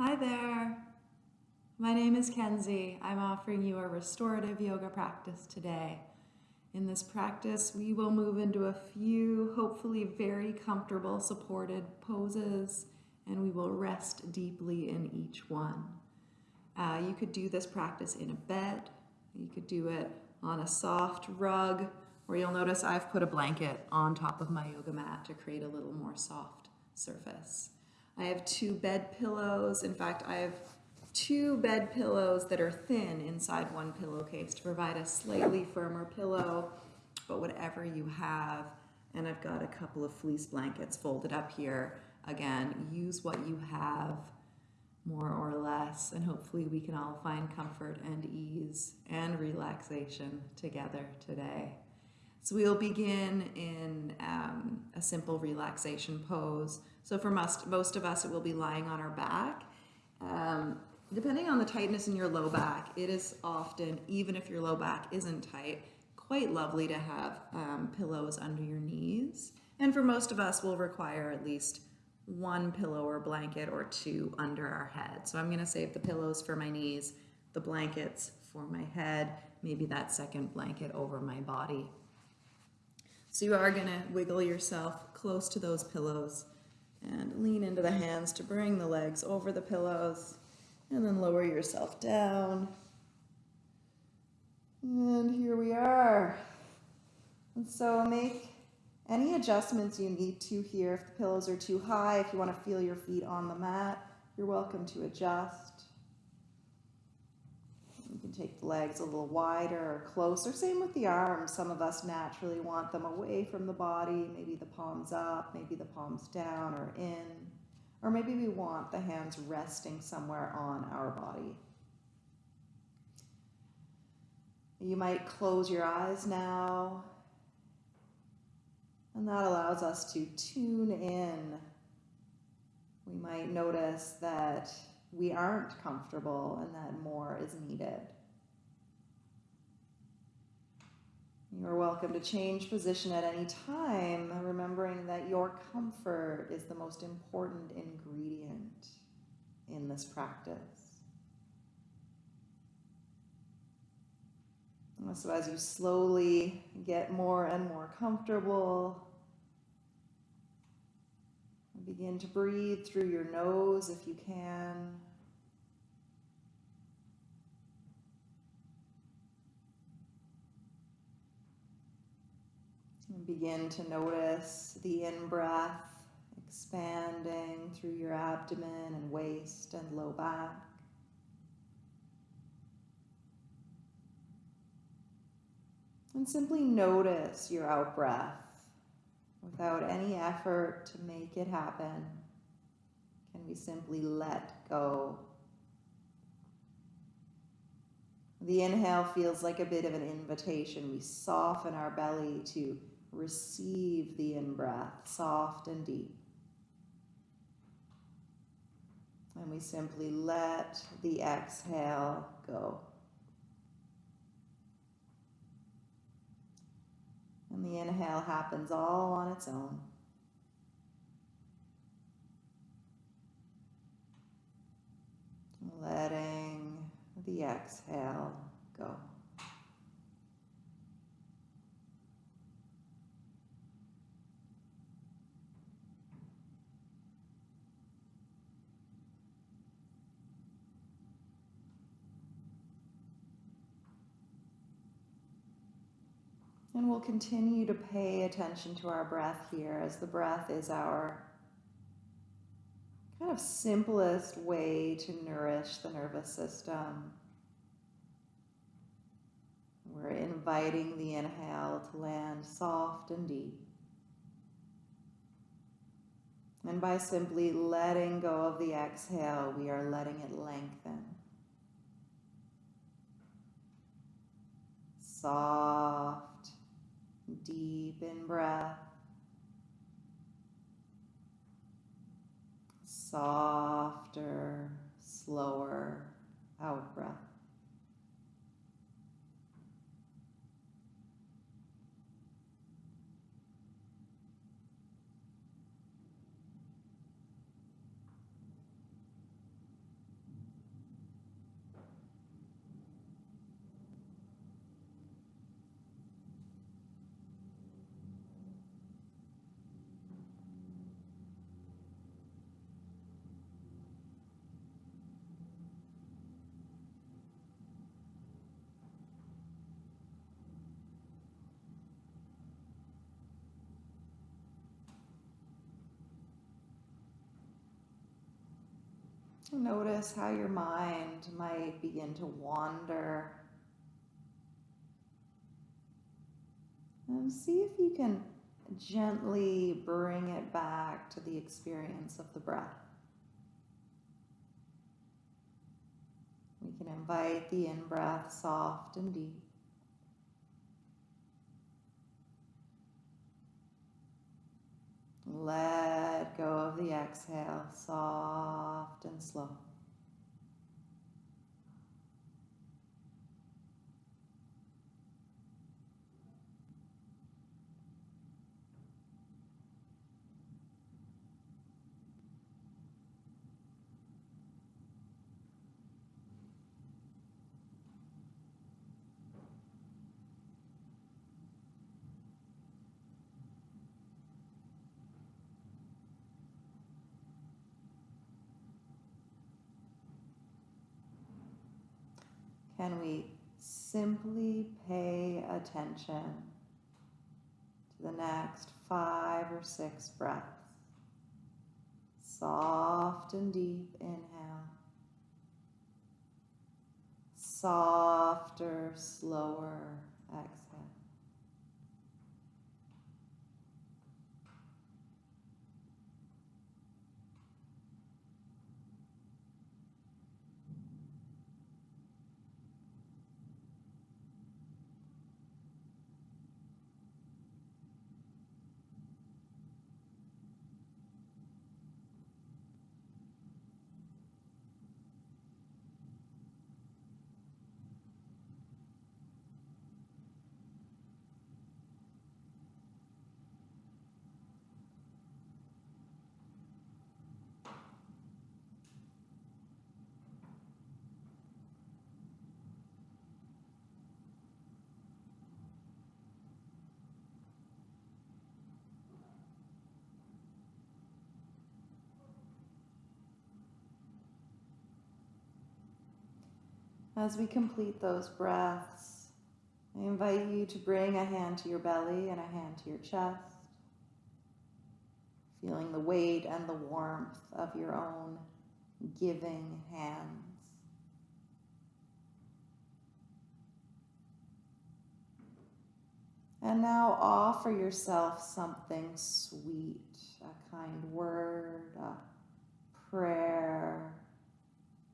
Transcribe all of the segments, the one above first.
Hi there. My name is Kenzie. I'm offering you a restorative yoga practice today. In this practice, we will move into a few, hopefully very comfortable supported poses, and we will rest deeply in each one. Uh, you could do this practice in a bed. You could do it on a soft rug, or you'll notice I've put a blanket on top of my yoga mat to create a little more soft surface. I have two bed pillows. In fact, I have two bed pillows that are thin inside one pillowcase to provide a slightly firmer pillow, but whatever you have. And I've got a couple of fleece blankets folded up here. Again, use what you have more or less, and hopefully we can all find comfort and ease and relaxation together today. So we'll begin in um, a simple relaxation pose. So for most, most of us, it will be lying on our back. Um, depending on the tightness in your low back, it is often, even if your low back isn't tight, quite lovely to have um, pillows under your knees. And for most of us, we'll require at least one pillow or blanket or two under our head. So I'm gonna save the pillows for my knees, the blankets for my head, maybe that second blanket over my body. So you are gonna wiggle yourself close to those pillows and lean into the hands to bring the legs over the pillows and then lower yourself down. And here we are. And so make any adjustments you need to here. If the pillows are too high, if you want to feel your feet on the mat, you're welcome to adjust. Take the legs a little wider or closer. Same with the arms. Some of us naturally want them away from the body, maybe the palms up, maybe the palms down or in. Or maybe we want the hands resting somewhere on our body. You might close your eyes now and that allows us to tune in. We might notice that we aren't comfortable and that more is needed. You're welcome to change position at any time, remembering that your comfort is the most important ingredient in this practice. So as you slowly get more and more comfortable, Begin to breathe through your nose if you can. Begin to notice the in-breath expanding through your abdomen and waist and low back. And simply notice your out-breath without any effort to make it happen? Can we simply let go? The inhale feels like a bit of an invitation. We soften our belly to receive the in-breath, soft and deep. And we simply let the exhale go. And the inhale happens all on its own. Letting the exhale go. And we'll continue to pay attention to our breath here as the breath is our kind of simplest way to nourish the nervous system. We're inviting the inhale to land soft and deep. And by simply letting go of the exhale, we are letting it lengthen. Soft Deep in breath. Softer, slower out breath. Notice how your mind might begin to wander. And see if you can gently bring it back to the experience of the breath. We can invite the in breath soft and deep. Let go of the exhale, soft and slow. Can we simply pay attention to the next five or six breaths? Soft and deep inhale. Softer, slower exhale. As we complete those breaths, I invite you to bring a hand to your belly and a hand to your chest, feeling the weight and the warmth of your own giving hands. And now offer yourself something sweet, a kind word, a prayer,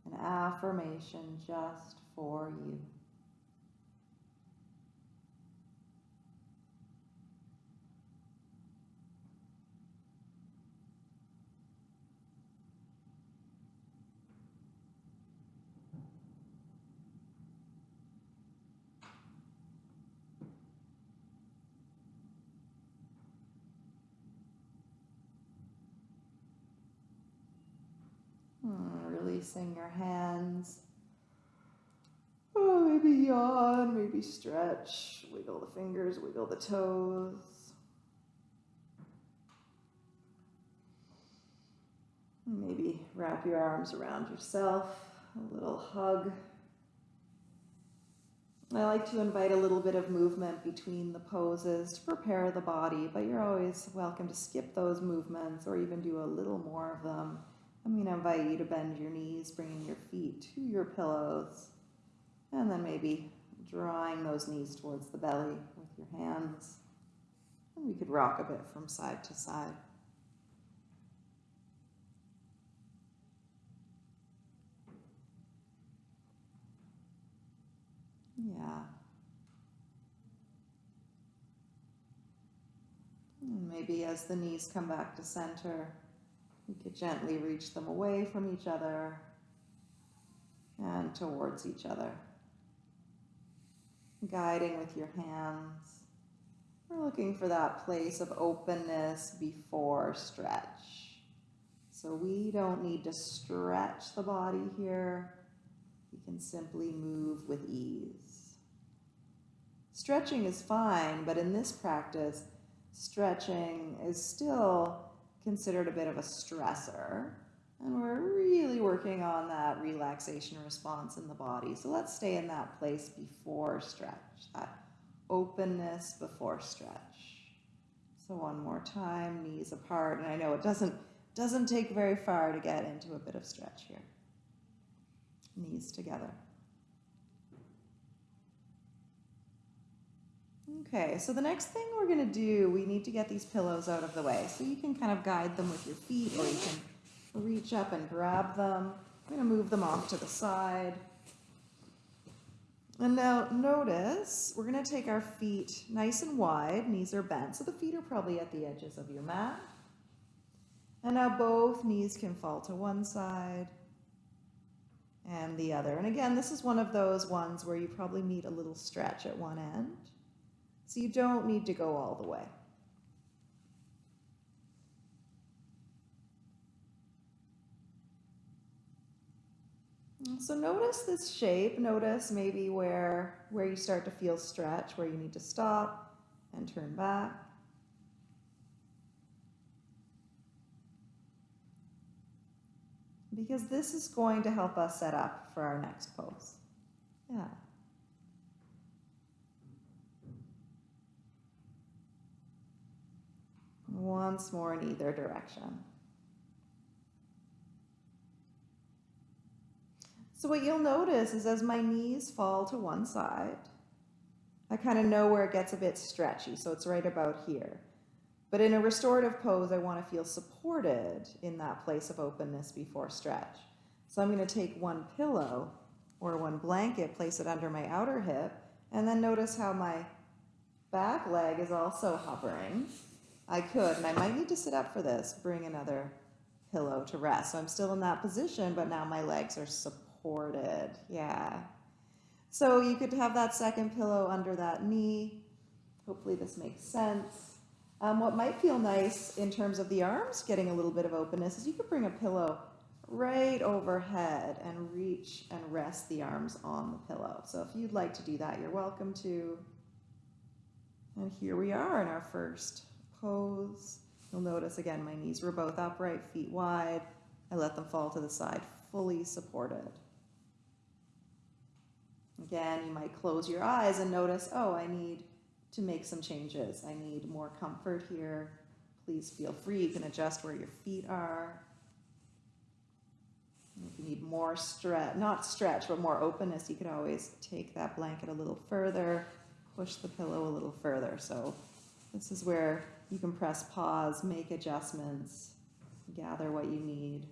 an affirmation just for you. Hmm, releasing your hands. Maybe yawn, maybe stretch, wiggle the fingers, wiggle the toes. Maybe wrap your arms around yourself, a little hug. I like to invite a little bit of movement between the poses to prepare the body, but you're always welcome to skip those movements or even do a little more of them I'm going to invite you to bend your knees, bringing your feet to your pillows, and then maybe drawing those knees towards the belly with your hands. And we could rock a bit from side to side. Yeah. And maybe as the knees come back to center, you could gently reach them away from each other and towards each other. Guiding with your hands. We're looking for that place of openness before stretch. So we don't need to stretch the body here. We can simply move with ease. Stretching is fine, but in this practice, stretching is still considered a bit of a stressor. And we're really working on that relaxation response in the body. So let's stay in that place before stretch, that openness before stretch. So one more time, knees apart. And I know it doesn't, doesn't take very far to get into a bit of stretch here. knees together. Okay, so the next thing we're going to do, we need to get these pillows out of the way. So you can kind of guide them with your feet or you can reach up and grab them. I'm going to move them off to the side. And now notice, we're going to take our feet nice and wide, knees are bent, so the feet are probably at the edges of your mat. And now both knees can fall to one side and the other. And again, this is one of those ones where you probably need a little stretch at one end. So you don't need to go all the way. So notice this shape, notice maybe where, where you start to feel stretch, where you need to stop and turn back. Because this is going to help us set up for our next pose. Yeah. Once more in either direction. So what you'll notice is as my knees fall to one side, I kind of know where it gets a bit stretchy, so it's right about here. But in a restorative pose, I want to feel supported in that place of openness before stretch. So I'm going to take one pillow or one blanket, place it under my outer hip, and then notice how my back leg is also hovering I could, and I might need to sit up for this, bring another pillow to rest. So I'm still in that position, but now my legs are supported. Yeah. So you could have that second pillow under that knee. Hopefully this makes sense. Um, what might feel nice in terms of the arms getting a little bit of openness is you could bring a pillow right overhead and reach and rest the arms on the pillow. So if you'd like to do that, you're welcome to. And here we are in our first pose. You'll notice again, my knees were both upright, feet wide. I let them fall to the side, fully supported. Again, you might close your eyes and notice, oh, I need to make some changes. I need more comfort here. Please feel free. You can adjust where your feet are. If you need more stretch, not stretch, but more openness, you could always take that blanket a little further, push the pillow a little further. So this is where you can press pause, make adjustments, gather what you need.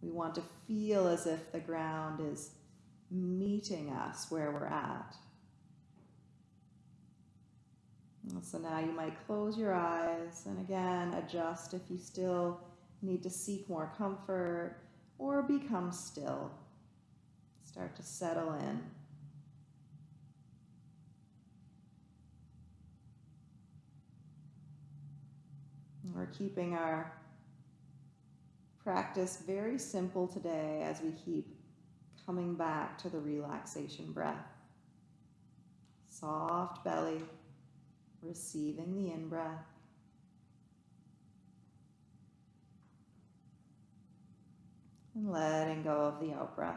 We want to feel as if the ground is meeting us where we're at. So now you might close your eyes and again adjust if you still need to seek more comfort or become still. Start to settle in. We're keeping our practice very simple today as we keep coming back to the relaxation breath. Soft belly, receiving the in breath. And letting go of the out breath.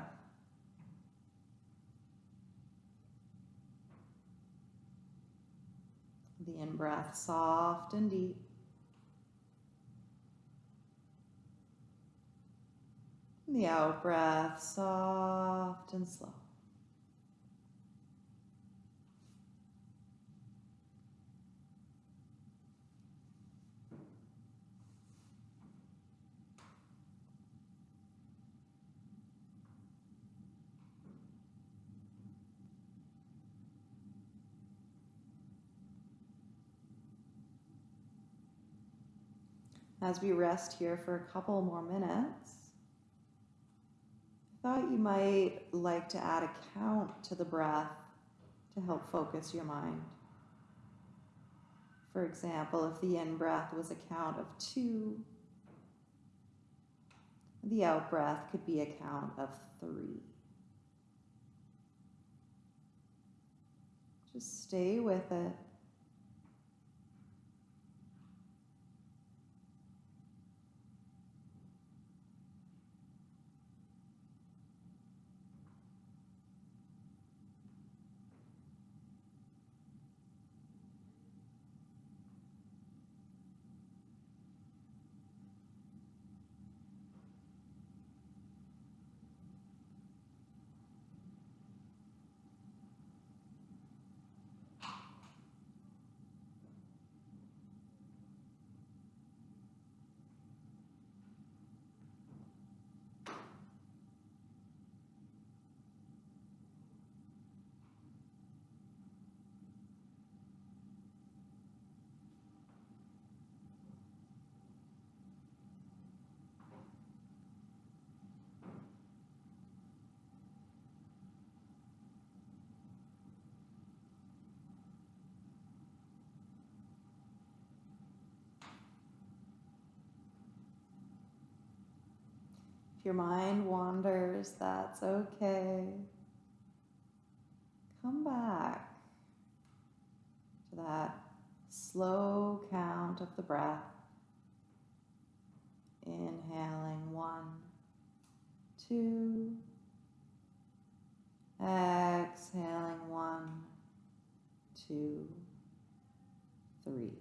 The in breath soft and deep. The out breath, soft and slow. As we rest here for a couple more minutes, thought you might like to add a count to the breath to help focus your mind. For example, if the in breath was a count of two, the out breath could be a count of three. Just stay with it. If your mind wanders, that's okay. Come back to that slow count of the breath. Inhaling one, two. Exhaling one, two, three.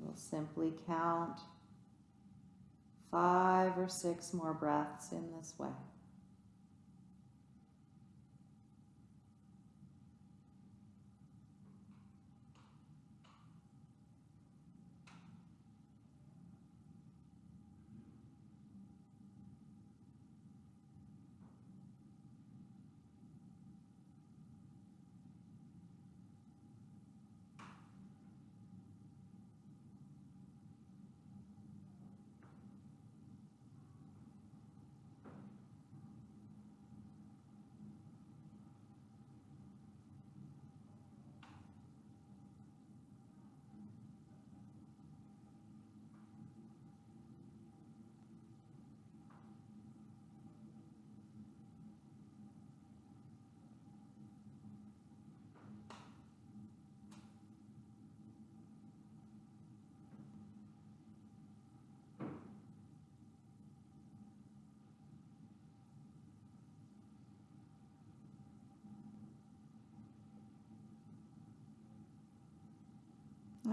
We'll simply count five or six more breaths in this way.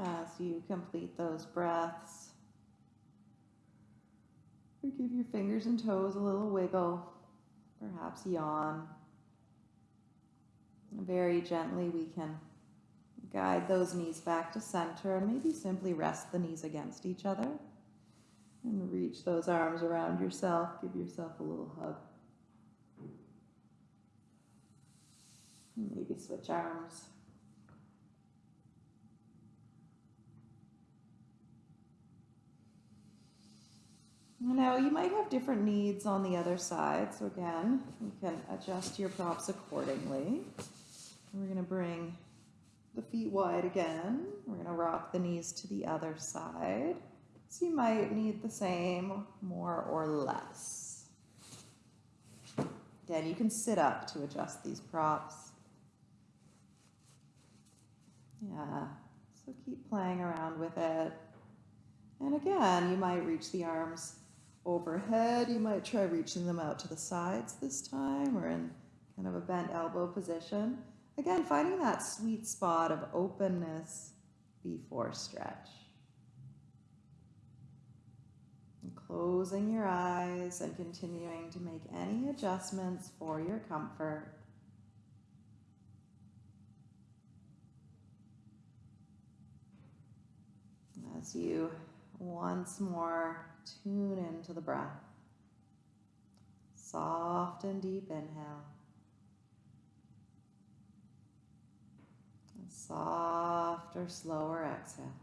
As you complete those breaths, Or give your fingers and toes a little wiggle, perhaps yawn. Very gently, we can guide those knees back to center and maybe simply rest the knees against each other and reach those arms around yourself. Give yourself a little hug. Maybe switch arms. Now you might have different needs on the other side. So again, you can adjust your props accordingly. We're gonna bring the feet wide again. We're gonna rock the knees to the other side. So you might need the same, more or less. Again, you can sit up to adjust these props. Yeah, so keep playing around with it. And again, you might reach the arms overhead. You might try reaching them out to the sides this time or in kind of a bent elbow position. Again, finding that sweet spot of openness before stretch. And closing your eyes and continuing to make any adjustments for your comfort. As you once more tune into the breath. Soft and deep inhale. A softer, slower exhale.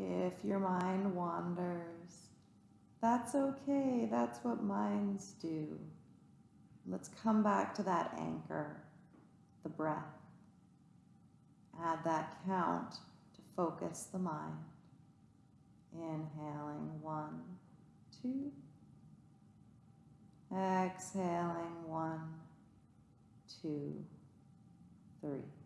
If your mind wanders, that's okay. That's what minds do. Let's come back to that anchor, the breath. Add that count to focus the mind. Inhaling one, two. Exhaling one, two, three.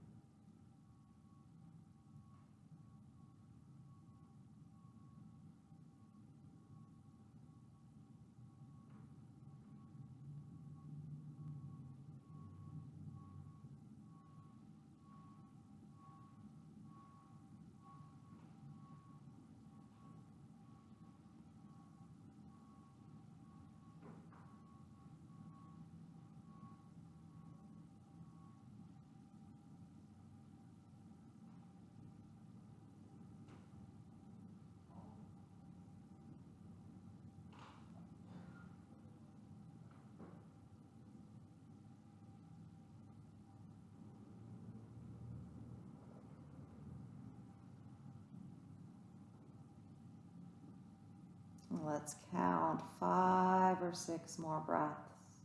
Let's count five or six more breaths.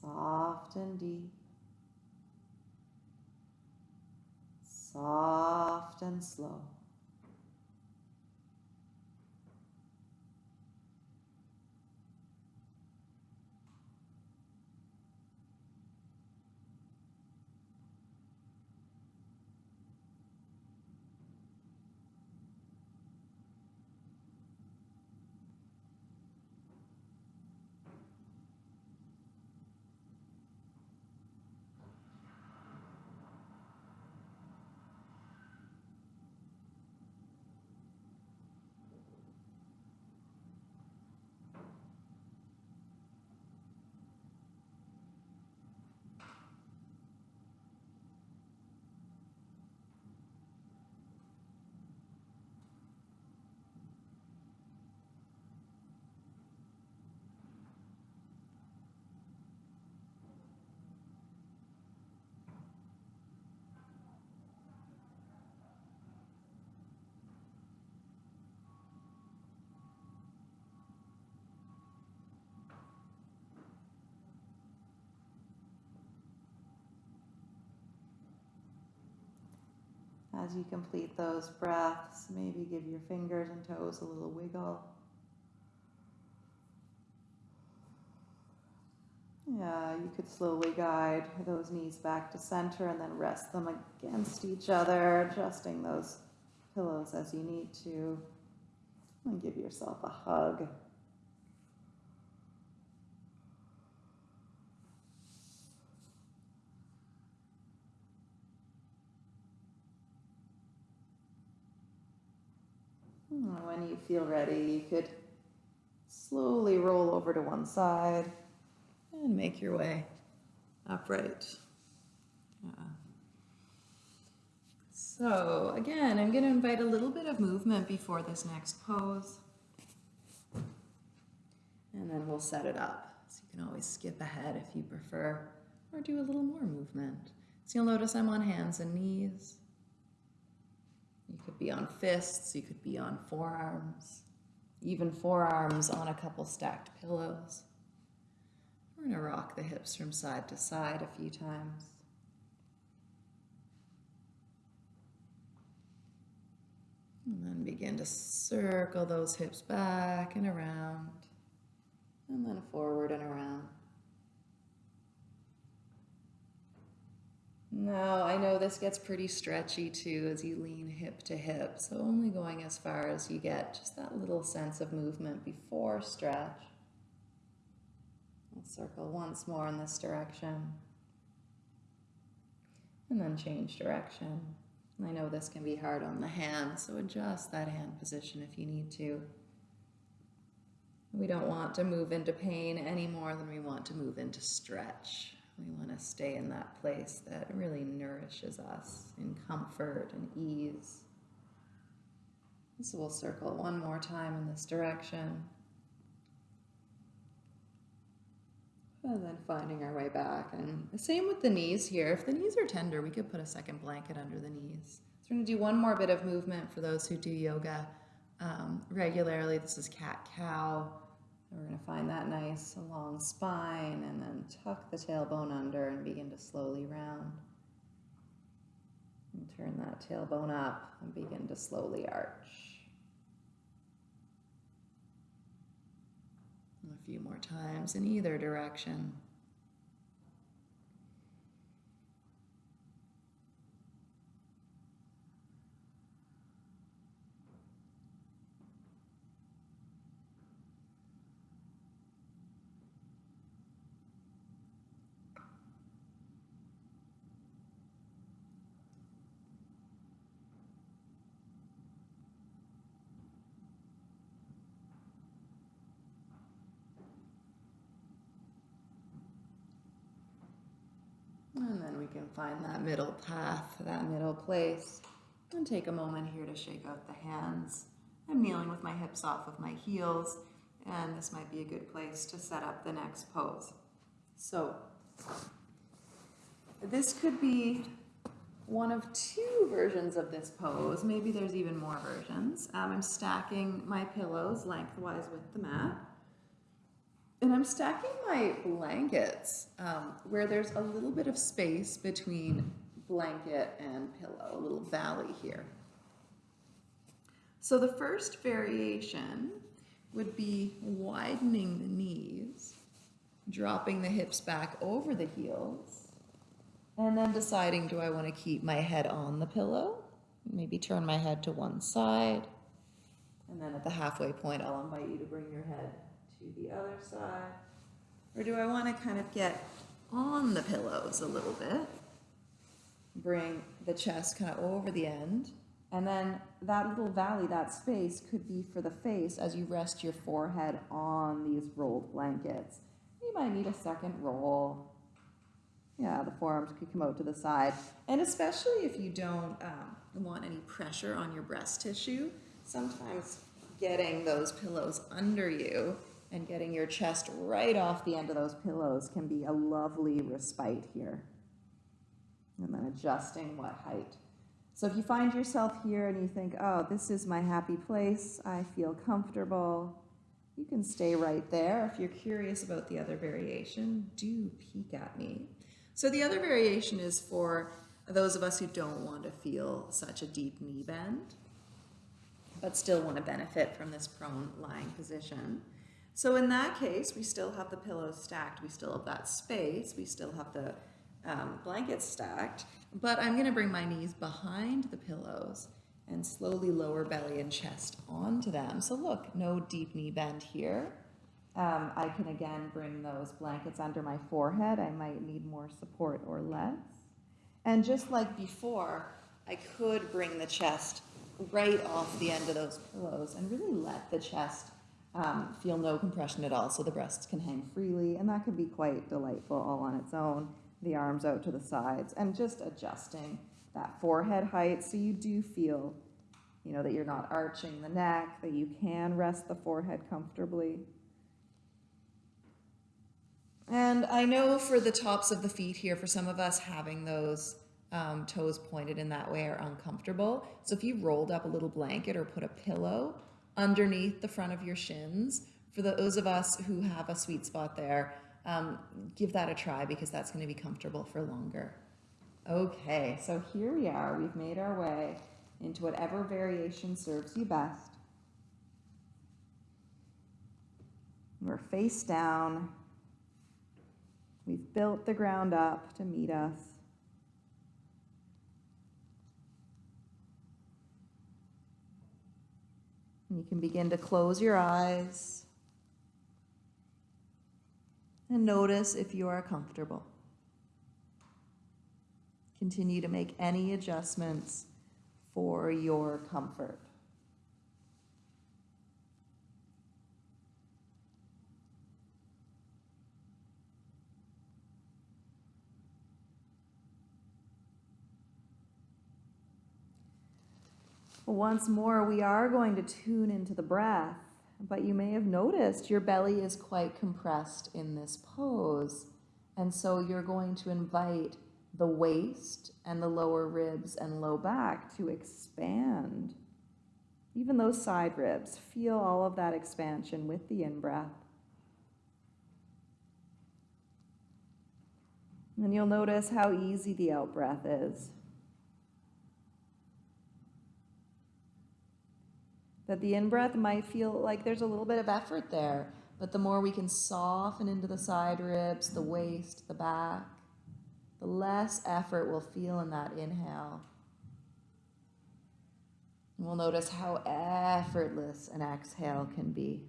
Soft and deep. Soft and slow. As you complete those breaths, maybe give your fingers and toes a little wiggle. Yeah, you could slowly guide those knees back to center and then rest them against each other, adjusting those pillows as you need to. And give yourself a hug. When you feel ready, you could slowly roll over to one side and make your way upright. Uh, so again, I'm going to invite a little bit of movement before this next pose. And then we'll set it up. So you can always skip ahead if you prefer, or do a little more movement. So you'll notice I'm on hands and knees. Could be on fists, you could be on forearms, even forearms on a couple stacked pillows. We're going to rock the hips from side to side a few times. And then begin to circle those hips back and around, and then forward and around. Now, I know this gets pretty stretchy too as you lean hip to hip, so only going as far as you get, just that little sense of movement before stretch. We'll circle once more in this direction. And then change direction. I know this can be hard on the hand, so adjust that hand position if you need to. We don't want to move into pain any more than we want to move into stretch. We want to stay in that place that really nourishes us in comfort and ease. So we'll circle one more time in this direction. And then finding our way back. And the same with the knees here. If the knees are tender, we could put a second blanket under the knees. So we're gonna do one more bit of movement for those who do yoga um, regularly. This is cat cow. We're gonna find that nice long spine and then tuck the tailbone under and begin to slowly round. And turn that tailbone up and begin to slowly arch. And a few more times in either direction. And then we can find that middle path, that middle place. And take a moment here to shake out the hands. I'm kneeling with my hips off of my heels, and this might be a good place to set up the next pose. So, this could be one of two versions of this pose. Maybe there's even more versions. Um, I'm stacking my pillows lengthwise with the mat. And I'm stacking my blankets um, where there's a little bit of space between blanket and pillow, a little valley here. So the first variation would be widening the knees, dropping the hips back over the heels, and then deciding do I want to keep my head on the pillow? Maybe turn my head to one side. And then at the halfway point, I'll invite you to bring your head the other side? Or do I want to kind of get on the pillows a little bit? Bring the chest kind of over the end. And then that little valley, that space, could be for the face as you rest your forehead on these rolled blankets. You might need a second roll. Yeah, the forearms could come out to the side. And especially if you don't um, want any pressure on your breast tissue, sometimes getting those pillows under you and getting your chest right off the end of those pillows can be a lovely respite here. And then adjusting what height. So if you find yourself here and you think, oh, this is my happy place, I feel comfortable, you can stay right there. If you're curious about the other variation, do peek at me. So the other variation is for those of us who don't want to feel such a deep knee bend, but still want to benefit from this prone lying position. So in that case, we still have the pillows stacked. We still have that space. We still have the um, blankets stacked. But I'm going to bring my knees behind the pillows and slowly lower belly and chest onto them. So look, no deep knee bend here. Um, I can again bring those blankets under my forehead. I might need more support or less. And just like before, I could bring the chest right off the end of those pillows and really let the chest um, feel no compression at all, so the breasts can hang freely, and that can be quite delightful all on its own. The arms out to the sides, and just adjusting that forehead height so you do feel, you know, that you're not arching the neck, that you can rest the forehead comfortably. And I know for the tops of the feet here, for some of us, having those um, toes pointed in that way are uncomfortable. So if you rolled up a little blanket or put a pillow underneath the front of your shins. For those of us who have a sweet spot there, um, give that a try because that's going to be comfortable for longer. Okay, so here we are. We've made our way into whatever variation serves you best. We're face down. We've built the ground up to meet us. You can begin to close your eyes and notice if you are comfortable. Continue to make any adjustments for your comfort. Once more, we are going to tune into the breath, but you may have noticed your belly is quite compressed in this pose. And so you're going to invite the waist and the lower ribs and low back to expand. Even those side ribs, feel all of that expansion with the in breath. And you'll notice how easy the out breath is. That the in breath might feel like there's a little bit of effort there, but the more we can soften into the side ribs, the waist, the back, the less effort we'll feel in that inhale. And we'll notice how effortless an exhale can be.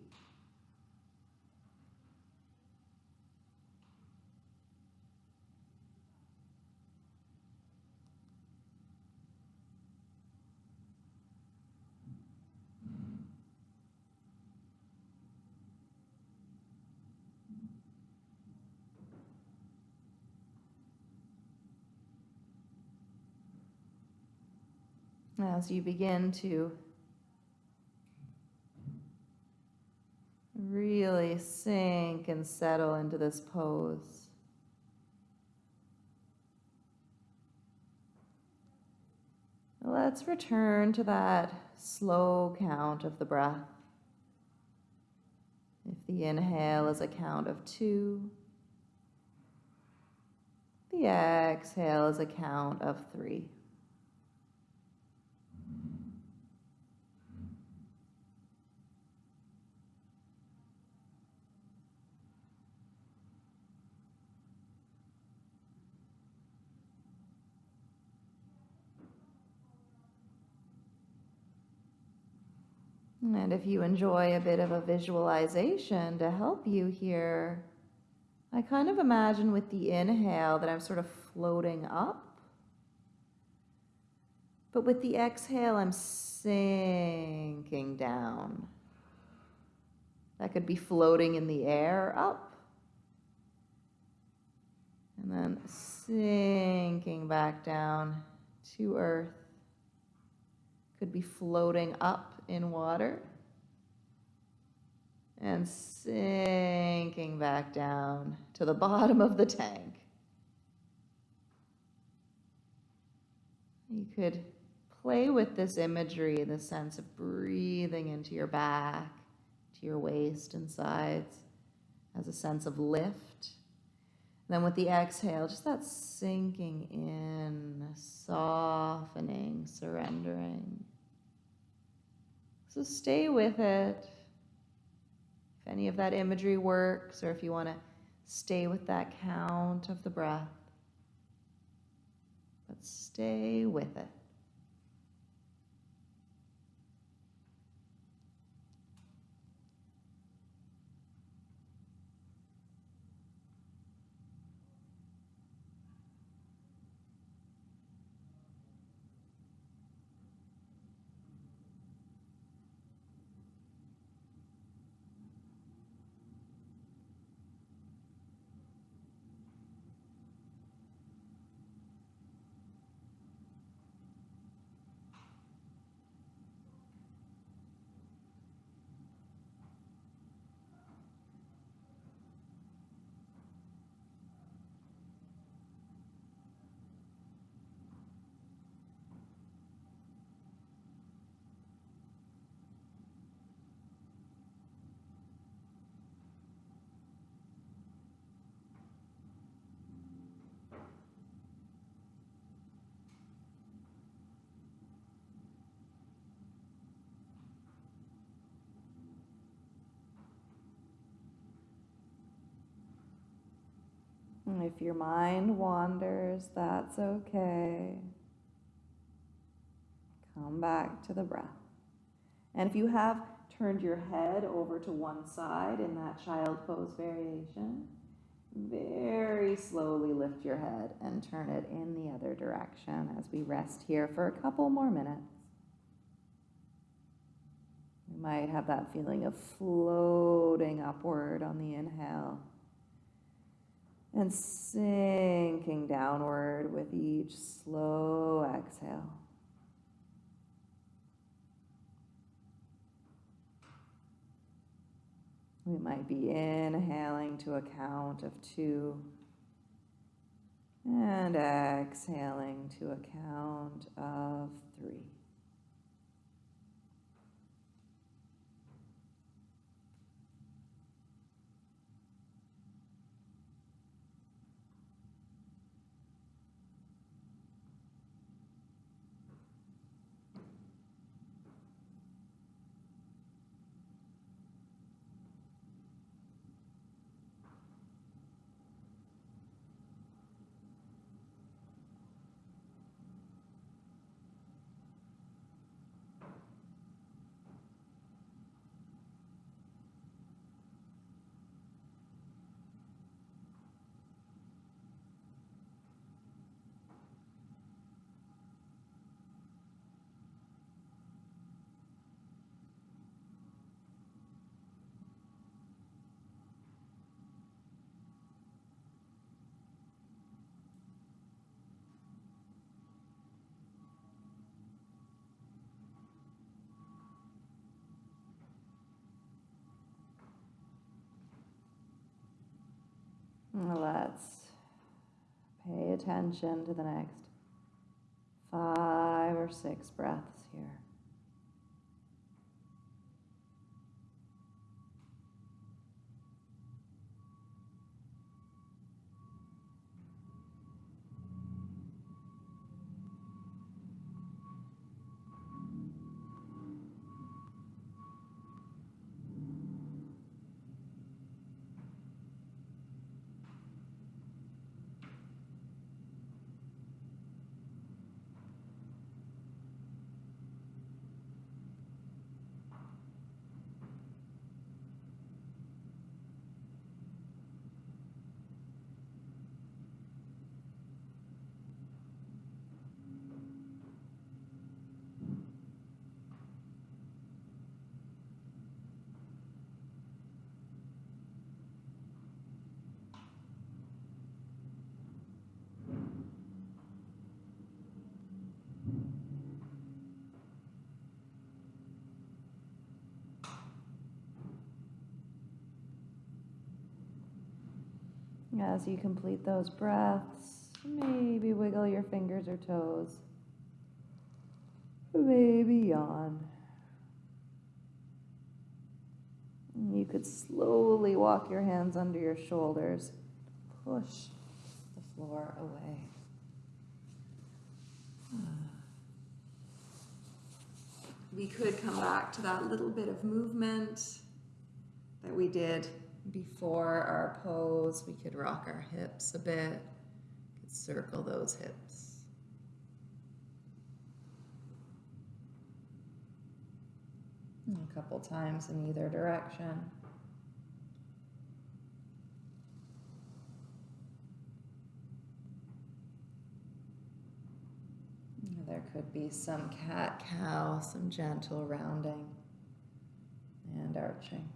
As you begin to really sink and settle into this pose. Let's return to that slow count of the breath. If the inhale is a count of two, the exhale is a count of three. And if you enjoy a bit of a visualization to help you here, I kind of imagine with the inhale that I'm sort of floating up. But with the exhale, I'm sinking down. That could be floating in the air up. And then sinking back down to earth. Could be floating up in water and sinking back down to the bottom of the tank. You could play with this imagery, the sense of breathing into your back, to your waist and sides, as a sense of lift. then with the exhale, just that sinking in, softening, surrendering. So stay with it. If any of that imagery works, or if you want to stay with that count of the breath, but stay with it. If your mind wanders, that's okay. Come back to the breath. And if you have turned your head over to one side in that child pose variation, very slowly lift your head and turn it in the other direction as we rest here for a couple more minutes. You might have that feeling of floating upward on the inhale and sinking downward with each slow exhale. We might be inhaling to a count of two And exhaling to a count of three. Let's pay attention to the next five or six breaths here. As you complete those breaths, maybe wiggle your fingers or toes. Maybe yawn. You could slowly walk your hands under your shoulders, push the floor away. We could come back to that little bit of movement that we did before our pose, we could rock our hips a bit, could circle those hips. A couple times in either direction. There could be some cat cow, some gentle rounding and arching.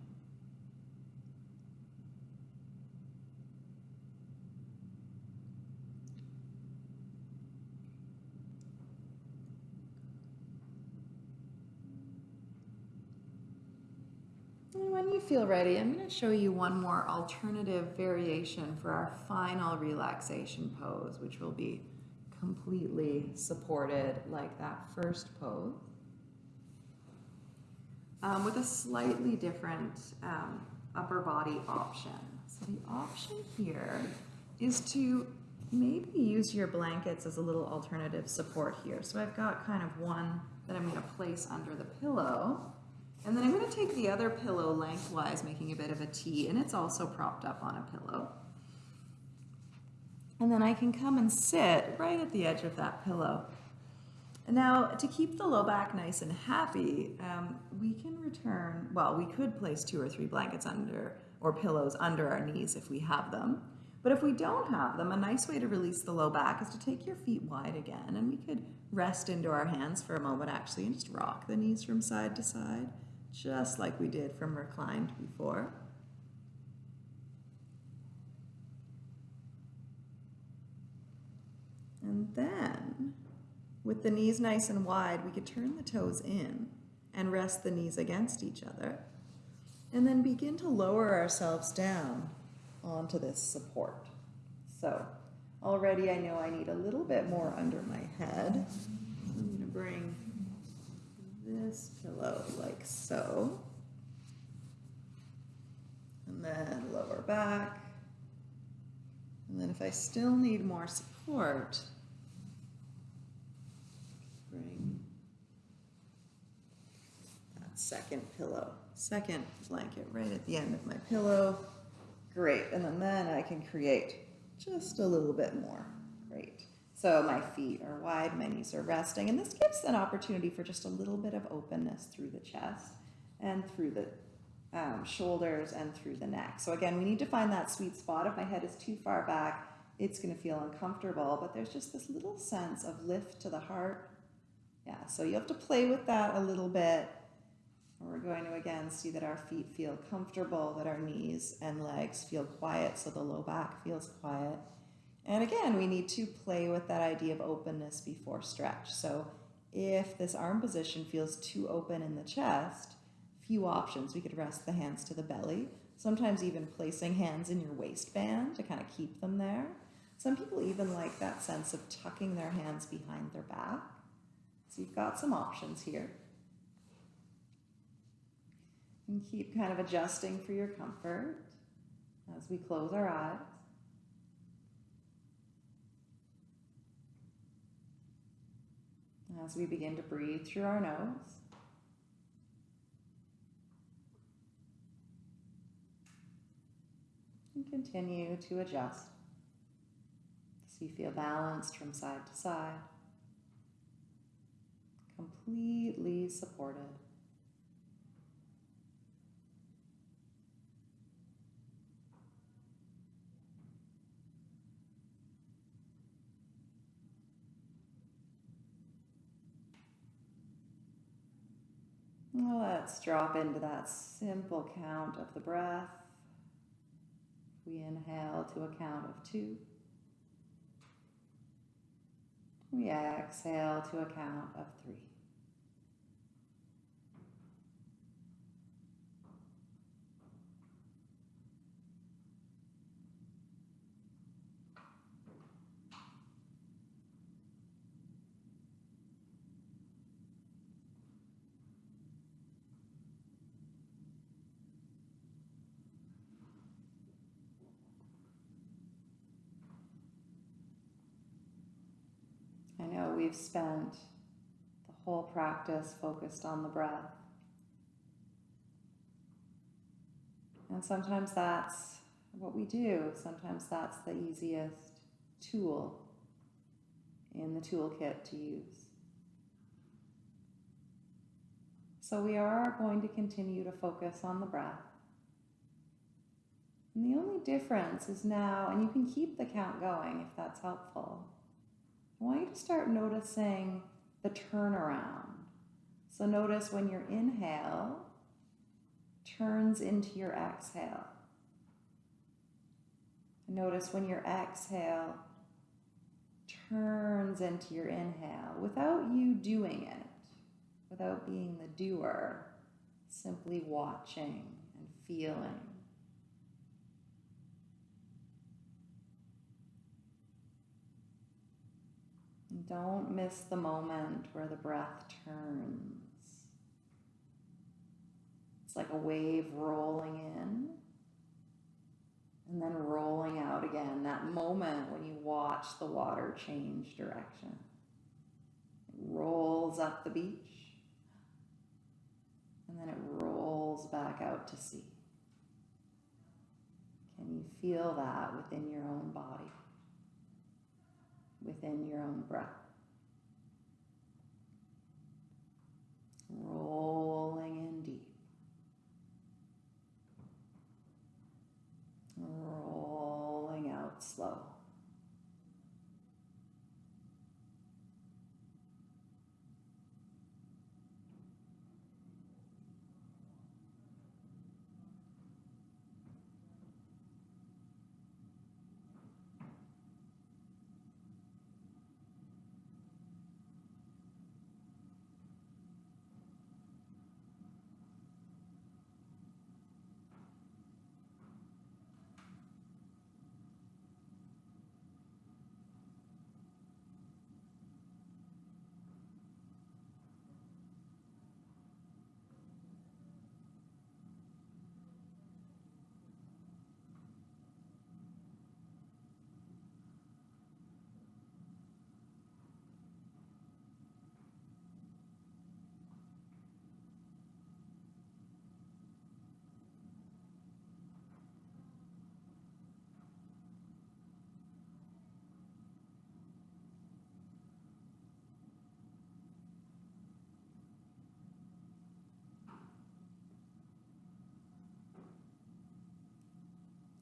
You feel ready, I'm going to show you one more alternative variation for our final relaxation pose, which will be completely supported like that first pose. Um, with a slightly different um, upper body option. So the option here is to maybe use your blankets as a little alternative support here. So I've got kind of one that I'm going to place under the pillow. And then I'm going to take the other pillow lengthwise, making a bit of a T, and it's also propped up on a pillow. And then I can come and sit right at the edge of that pillow. Now, to keep the low back nice and happy, um, we can return, well, we could place two or three blankets under, or pillows under our knees if we have them. But if we don't have them, a nice way to release the low back is to take your feet wide again, and we could rest into our hands for a moment actually and just rock the knees from side to side just like we did from reclined before. And then, with the knees nice and wide, we could turn the toes in and rest the knees against each other. And then begin to lower ourselves down onto this support. So, already I know I need a little bit more under my head. I'm to bring this pillow like so. And then lower back. And then if I still need more support, bring that second pillow, second blanket right at the end of my pillow. Great, and then, then I can create just a little bit more. So my feet are wide, my knees are resting, and this gives an opportunity for just a little bit of openness through the chest and through the um, shoulders and through the neck. So again, we need to find that sweet spot. If my head is too far back, it's going to feel uncomfortable, but there's just this little sense of lift to the heart. Yeah, so you have to play with that a little bit. We're going to again see that our feet feel comfortable, that our knees and legs feel quiet, so the low back feels quiet. And again, we need to play with that idea of openness before stretch. So if this arm position feels too open in the chest, few options. We could rest the hands to the belly, sometimes even placing hands in your waistband to kind of keep them there. Some people even like that sense of tucking their hands behind their back. So you've got some options here. And keep kind of adjusting for your comfort as we close our eyes. As we begin to breathe through our nose. And continue to adjust so you feel balanced from side to side, completely supported. Let's drop into that simple count of the breath. We inhale to a count of two. We exhale to a count of three. I know we've spent the whole practice focused on the breath. And sometimes that's what we do. Sometimes that's the easiest tool in the toolkit to use. So we are going to continue to focus on the breath. And the only difference is now, and you can keep the count going if that's helpful. I want you to start noticing the turnaround. So notice when your inhale turns into your exhale. Notice when your exhale turns into your inhale without you doing it, without being the doer, simply watching and feeling. Don't miss the moment where the breath turns. It's like a wave rolling in and then rolling out again. That moment when you watch the water change direction. It rolls up the beach and then it rolls back out to sea. Can you feel that within your own body? Within your own breath. Rolling in deep. Rolling out slow.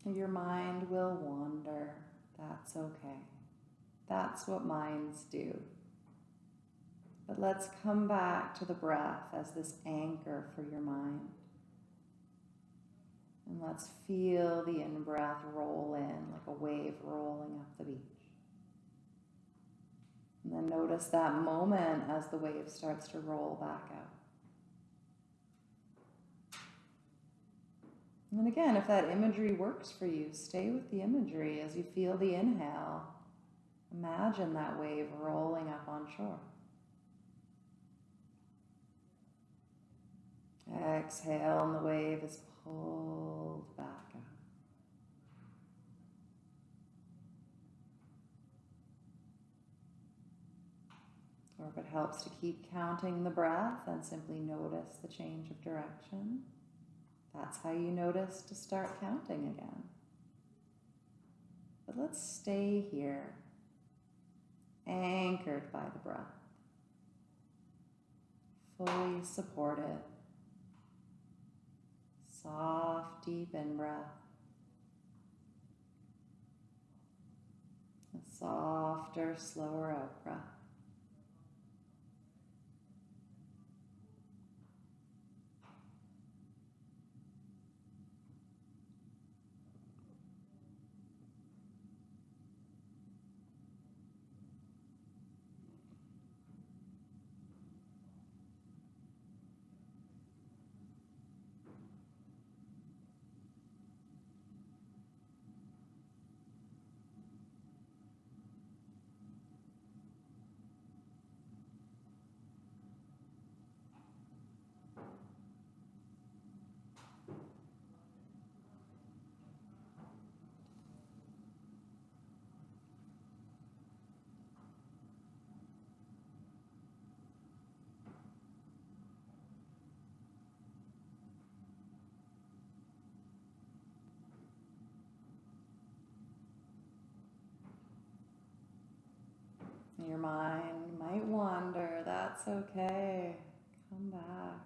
Your mind will wander. That's okay. That's what minds do. But let's come back to the breath as this anchor for your mind. And let's feel the in breath roll in like a wave rolling up the beach. And then notice that moment as the wave starts to roll back out. And again, if that imagery works for you, stay with the imagery as you feel the inhale. Imagine that wave rolling up on shore. Exhale, and the wave is pulled back out. Or if it helps to keep counting the breath, and simply notice the change of direction. That's how you notice to start counting again. But let's stay here, anchored by the breath, fully supported. Soft, deep in breath. A softer, slower out Your mind might wander, that's okay. Come back.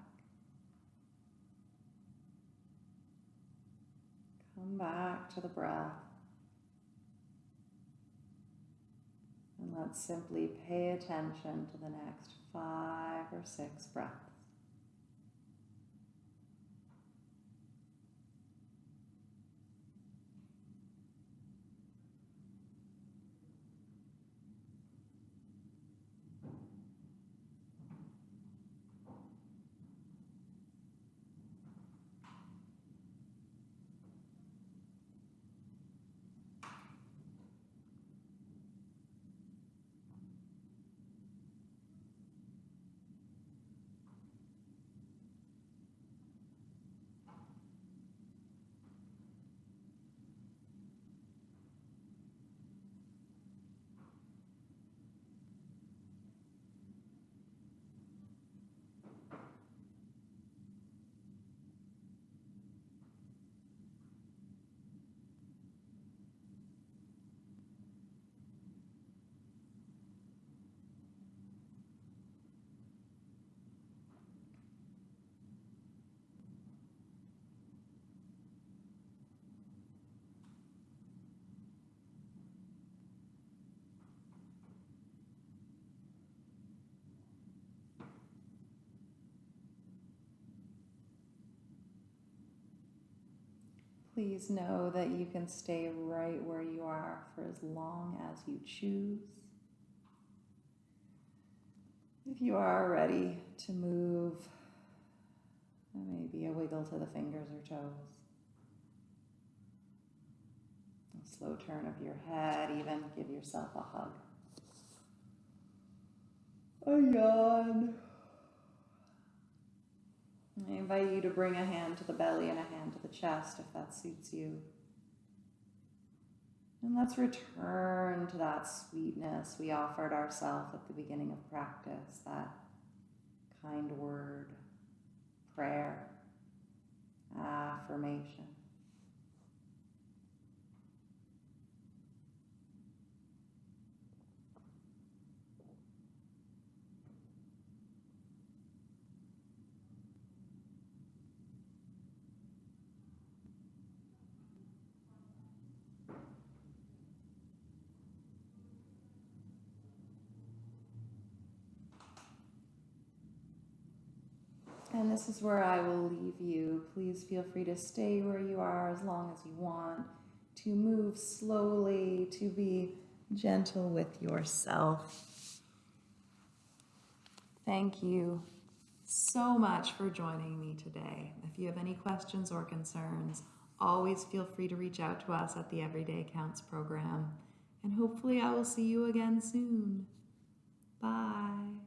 Come back to the breath. And let's simply pay attention to the next five or six breaths. Please know that you can stay right where you are for as long as you choose. If you are ready to move, maybe a wiggle to the fingers or toes. A slow turn of your head, even give yourself a hug. A yawn. I invite you to bring a hand to the belly and a hand to the chest if that suits you. And let's return to that sweetness we offered ourselves at the beginning of practice, that kind word, prayer, affirmation. And this is where I will leave you. Please feel free to stay where you are as long as you want, to move slowly, to be gentle with yourself. Thank you so much for joining me today. If you have any questions or concerns, always feel free to reach out to us at the Everyday Counts program. And hopefully, I will see you again soon. Bye.